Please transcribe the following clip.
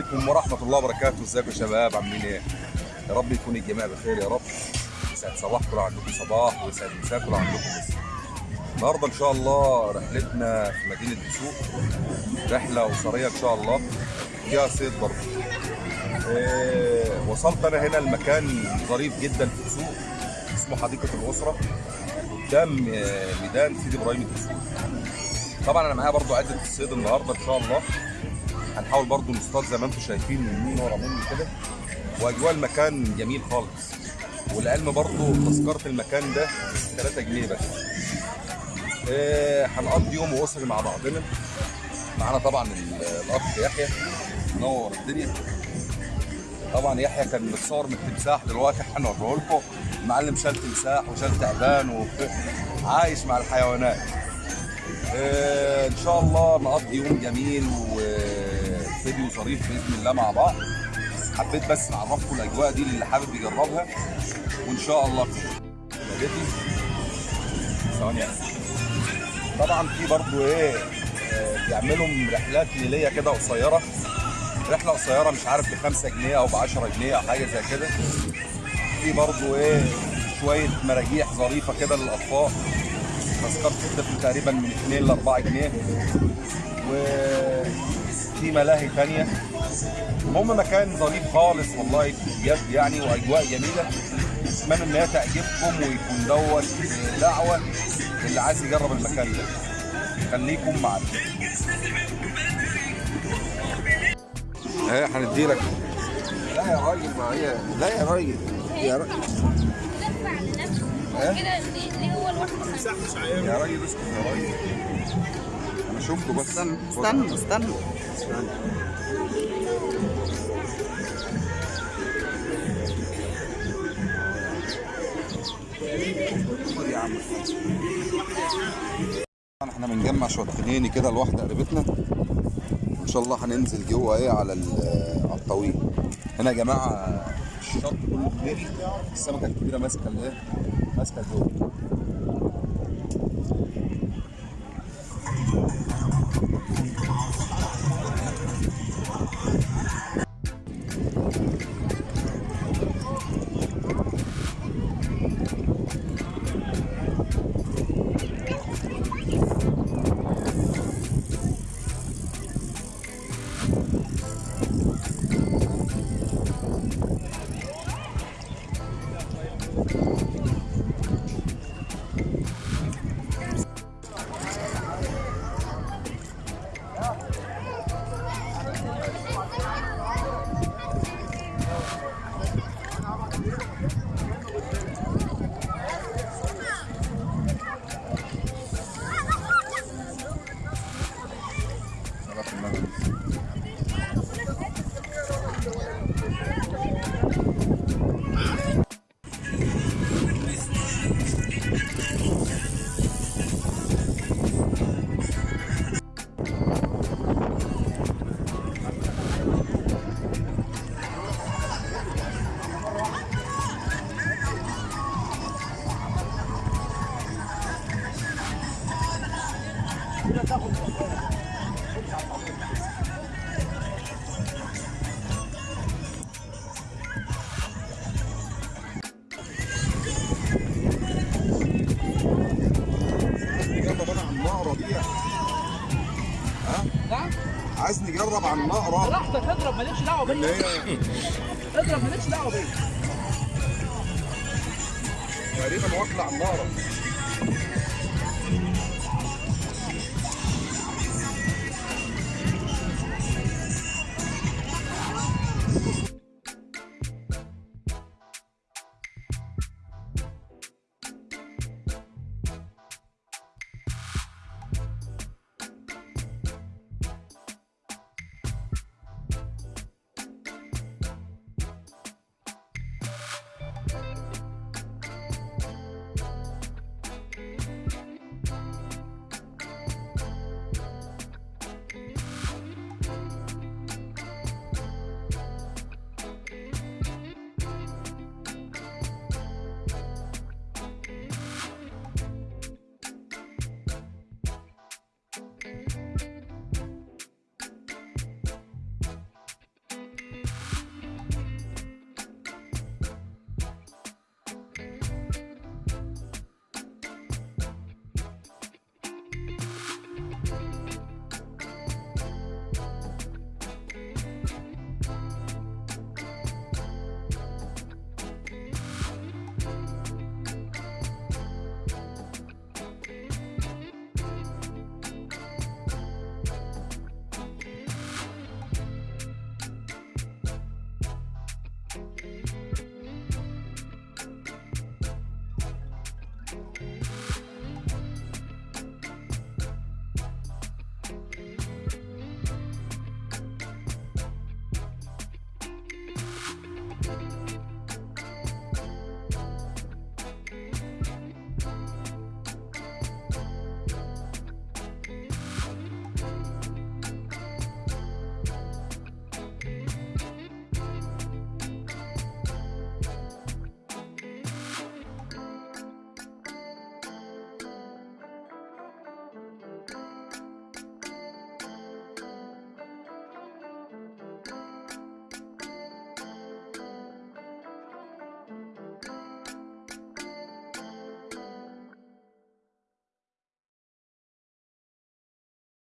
عليكم ورحمة الله وبركاته. إزيكم يا شباب؟ عاملين إيه؟ يا رب يكون الجميع بخير يا رب. يسعد صباحكم لو عندكم صباح ويسعد مساكم لو عندكم مساء. النهارده إن شاء الله رحلتنا في مدينة دسوق. رحلة أسرية إن شاء الله. فيها صيد برضه إيه وصلت أنا هنا المكان ظريف جدا في دسوق اسمه حديقة الأسرة. قدام آه، ميدان سيدي إبراهيم الدسوق طبعا أنا معايا برضو عدة الصيد النهارده إن شاء الله. هنحاول برضو نصطاد زي ما أنتم شايفين يمين ورا مني كده. وأجواء المكان جميل خالص. والعلم برضو تذكرة المكان ده 3 جنيه بس. إيه هنقضي يوم اسري مع بعضنا. معانا طبعا ال- الأخ يحيى. منور الدنيا. طبعا يحيى كان متصور من التمساح دلوقتي. هنوريه لكم. المعلم شال تمساح وشال تعبان وعايش مع الحيوانات. آه، إن شاء الله نقضي يوم جميل وفيديو ظريف بإذن الله مع بعض. حبيت بس نعرفكم الأجواء دي اللي حابب يجربها وإن شاء الله ثواني. طبعا في برضو إيه آه، بيعملوا رحلات ليلية كده قصيرة. رحلة قصيرة مش عارف ب 5 جنيه أو ب 10 جنيه أو حاجة زي كده. في برضو إيه شوية مراجيح ظريفة كده للأطفال. تذكرة الطفل تقريبا من 2 ل 4 جنيه وفي ملاهي تانية. المهم مكان ظريف خالص والله بجد يعني وأجواء جميلة. أتمنى إن هي تعجبكم ويكون دوت دعوه اللي عايز يجرب المكان ده. خليكم معانا. إيه هندي لك لا يا راجل ما هي لا يا راجل. يا راجل كده ليه هو لوحده يا راجل اسكت يا راجل. شفته بس. استنى استنى خد يا عم طبعا إحنا بنجمع شوية خنيني كده لواحده قريبتنا. إن شاء الله هننزل جوه إيه على على الطويل. هنا يا جماعة الشط كله خنيني السمكة الكبيرة ماسكة الايه ماسكة جوه عايز نجرب على النقرة. براحتك اضرب مالكش اللي بيا. هي اضرب مالكش دعوة بيا. تقريبا واكلة على النقرة.